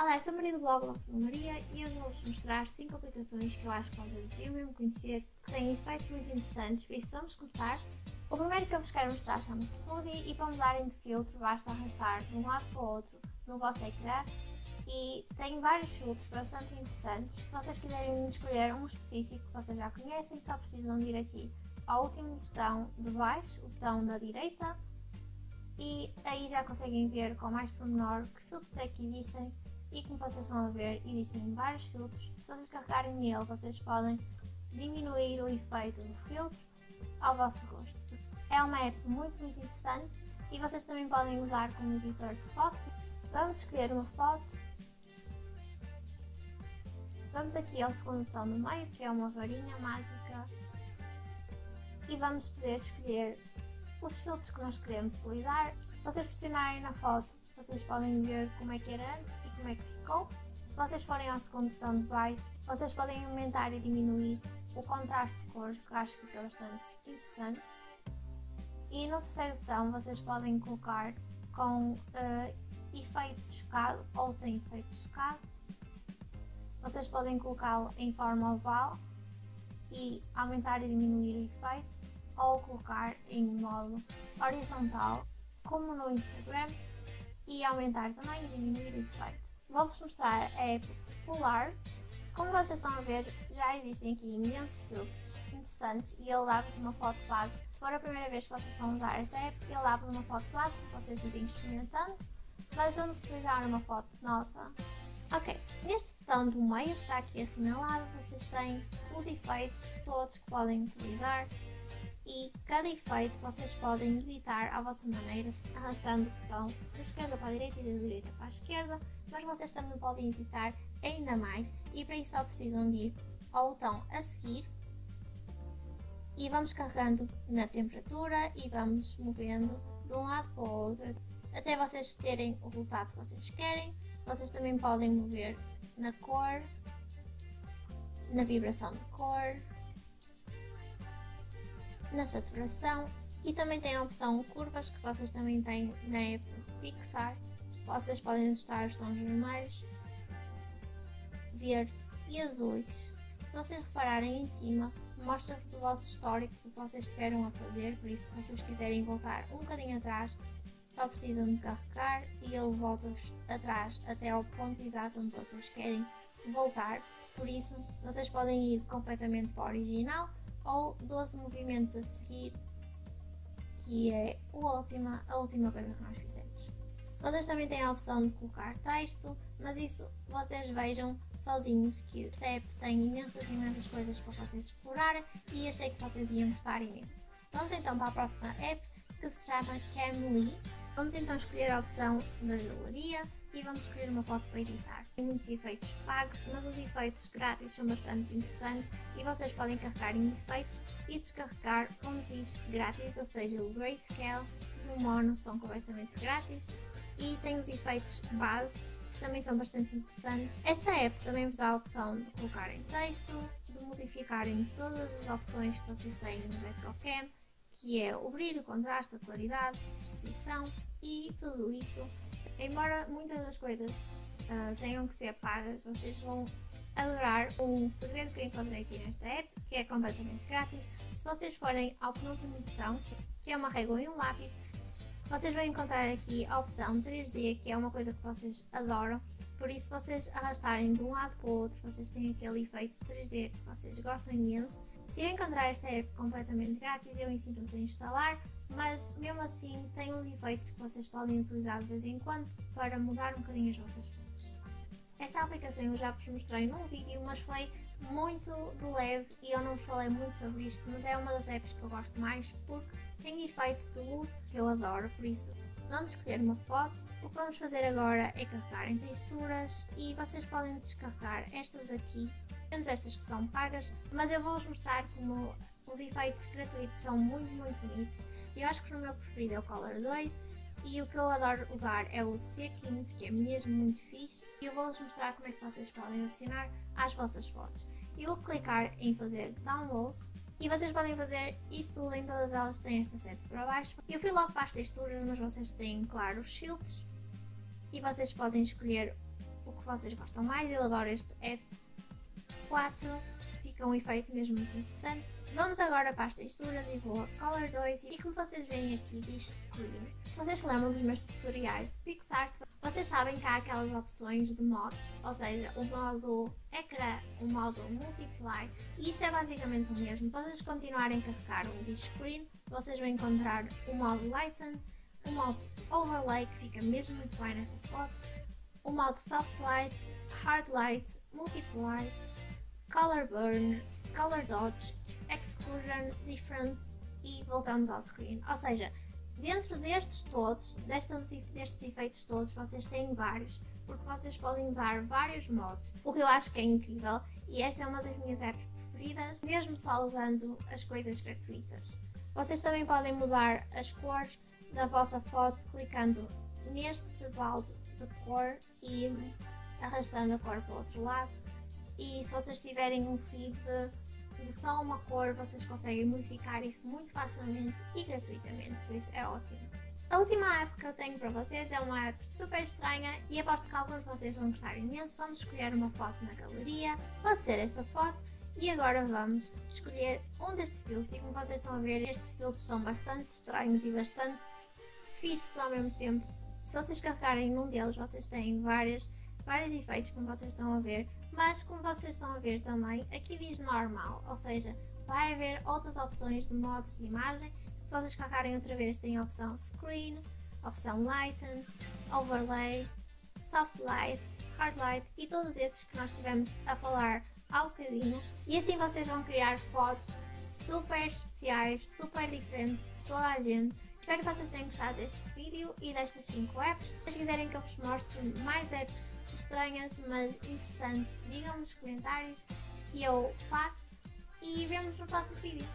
Olá, eu sou a Maria do blog Maria e eu vou-vos mostrar 5 aplicações que eu acho que vocês deviam mesmo conhecer, que têm efeitos muito interessantes, por isso vamos começar. O primeiro que eu vos quero mostrar chama-se Foodie e para mudarem de filtro basta arrastar de um lado para o outro no vosso ecrã e tem vários filtros bastante interessantes. Se vocês quiserem escolher um específico que vocês já conhecem, só precisam de ir aqui ao último botão de baixo, o botão da direita, e aí já conseguem ver com mais pormenor que filtros é que existem e como vocês estão a ver, existem vários filtros. Se vocês carregarem nele, vocês podem diminuir o efeito do filtro ao vosso gosto. É uma app muito, muito interessante e vocês também podem usar como editor de fotos. Vamos escolher uma foto. Vamos aqui ao segundo botão no meio, que é uma varinha mágica. E vamos poder escolher os filtros que nós queremos utilizar. Se vocês pressionarem na foto, vocês podem ver como é que era antes e como é que ficou. Se vocês forem ao segundo botão de baixo, vocês podem aumentar e diminuir o contraste de cores, que eu acho que fica bastante interessante. E no terceiro botão vocês podem colocar com uh, efeito chocado ou sem efeito chocado. Vocês podem colocá-lo em forma oval e aumentar e diminuir o efeito ou colocar em modo horizontal como no Instagram e aumentar também e diminuir o efeito. Vou-vos mostrar a app Polar. Como vocês estão a ver, já existem aqui imensos filtros interessantes e ele dá-vos uma foto base. Se for a primeira vez que vocês estão a usar esta app, ele dá-vos uma foto base para vocês irem experimentando, mas vamos utilizar uma foto nossa. Ok, neste botão do meio que está aqui assinalado, vocês têm os efeitos todos que podem utilizar e cada efeito vocês podem editar à vossa maneira, arrastando o botão da esquerda para a direita e da direita para a esquerda, mas vocês também podem editar ainda mais e para isso só precisam de ir ao botão a seguir e vamos carregando na temperatura e vamos movendo de um lado para o outro até vocês terem o resultado que vocês querem. Vocês também podem mover na cor, na vibração de cor, na saturação e também tem a opção curvas que vocês também têm na app PixArt. Vocês podem ajustar os tons vermelhos, verdes e azuis. Se vocês repararem em cima, mostra-vos o vosso histórico que vocês estiveram a fazer, por isso se vocês quiserem voltar um bocadinho atrás, só precisam de carregar e ele volta-vos atrás até ao ponto exato onde vocês querem voltar. Por isso, vocês podem ir completamente para o original ou 12 movimentos a seguir, que é a última, a última coisa que nós fizemos. Vocês também têm a opção de colocar texto, mas isso vocês vejam sozinhos que esta app tem imensas, imensas coisas para vocês explorarem e achei que vocês iam gostar imenso. Vamos então para a próxima app que se chama Camly. Vamos então escolher a opção da galeria e vamos escolher uma foto para editar. Tem muitos efeitos pagos, mas os efeitos grátis são bastante interessantes e vocês podem carregar em efeitos e descarregar como diz grátis, ou seja, o Grayscale e o Mono são completamente grátis e tem os efeitos base que também são bastante interessantes. Esta app também vos dá a opção de colocar em texto, de modificarem todas as opções que vocês têm no Desktop Cam, que é o brilho, o contraste, a claridade, a exposição e tudo isso Embora muitas das coisas uh, tenham que ser pagas, vocês vão adorar um segredo que eu encontrei aqui nesta app, que é completamente grátis. Se vocês forem ao penúltimo botão, que é uma régua e um lápis, vocês vão encontrar aqui a opção 3D, que é uma coisa que vocês adoram. Por isso, se vocês arrastarem de um lado para o outro, vocês têm aquele efeito 3D que vocês gostam imenso. Se eu encontrar esta app completamente grátis, eu ensino-vos a instalar mas mesmo assim tem uns efeitos que vocês podem utilizar de vez em quando para mudar um bocadinho as vossas fotos. Esta aplicação eu já vos mostrei num vídeo, mas foi muito de leve e eu não falei muito sobre isto, mas é uma das apps que eu gosto mais porque tem efeitos de luz que eu adoro, por isso vamos escolher uma foto. O que vamos fazer agora é carregar em texturas e vocês podem descarregar estas aqui, menos estas que são pagas, mas eu vou-vos mostrar como os efeitos gratuitos são muito, muito bonitos eu acho que o meu preferido é o Color 2 e o que eu adoro usar é o C15, que é mesmo muito fixe. E eu vou-vos mostrar como é que vocês podem adicionar às vossas fotos. Eu vou clicar em fazer download e vocês podem fazer isso tudo em todas elas têm esta sete para baixo. Eu fui logo para as texturas, mas vocês têm, claro, os filtros e vocês podem escolher o que vocês gostam mais. Eu adoro este F4, fica um efeito mesmo muito interessante. Vamos agora para as texturas e vou a Color 2 e como vocês veem aqui diz Screen. Se vocês se lembram dos meus tutoriais de PixArt, vocês sabem que há aquelas opções de modos, ou seja, o modo ecrã, o modo multiply e isto é basicamente o mesmo. Se vocês continuarem a carregar o diz Screen, vocês vão encontrar o modo Lighten, o modo Overlay que fica mesmo muito bem nesta foto, o modo Soft Light, Hard Light, Multiply, Color Burn, Color Dodge, Exclusion, Difference e voltamos ao screen. Ou seja, dentro destes todos, destes, destes efeitos todos, vocês têm vários, porque vocês podem usar vários modos, o que eu acho que é incrível e esta é uma das minhas apps preferidas, mesmo só usando as coisas gratuitas. Vocês também podem mudar as cores da vossa foto clicando neste balde de cor e arrastando a cor para o outro lado. E se vocês tiverem um feed de só uma cor, vocês conseguem modificar isso muito facilmente e gratuitamente, por isso é ótimo. A última app que eu tenho para vocês é uma app super estranha e aposto que alguns de vocês vão gostar imenso. Vamos escolher uma foto na galeria, pode ser esta foto, e agora vamos escolher um destes filtros e como vocês estão a ver, estes filtros são bastante estranhos e bastante fixos ao mesmo tempo. Se vocês carregarem num deles, vocês têm várias, vários efeitos, como vocês estão a ver, mas como vocês estão a ver também, aqui diz normal, ou seja, vai haver outras opções de modos de imagem. Se vocês carregarem outra vez, tem a opção Screen, opção Lighten, Overlay, Soft Light, Hard Light e todos esses que nós tivemos a falar há bocadinho. E assim vocês vão criar fotos super especiais, super diferentes de toda a gente. Espero que vocês tenham gostado deste vídeo e destas 5 apps. Se vocês quiserem que eu vos mostre mais apps estranhas, mas interessantes, digam-me nos comentários que eu faço e vemos no próximo vídeo.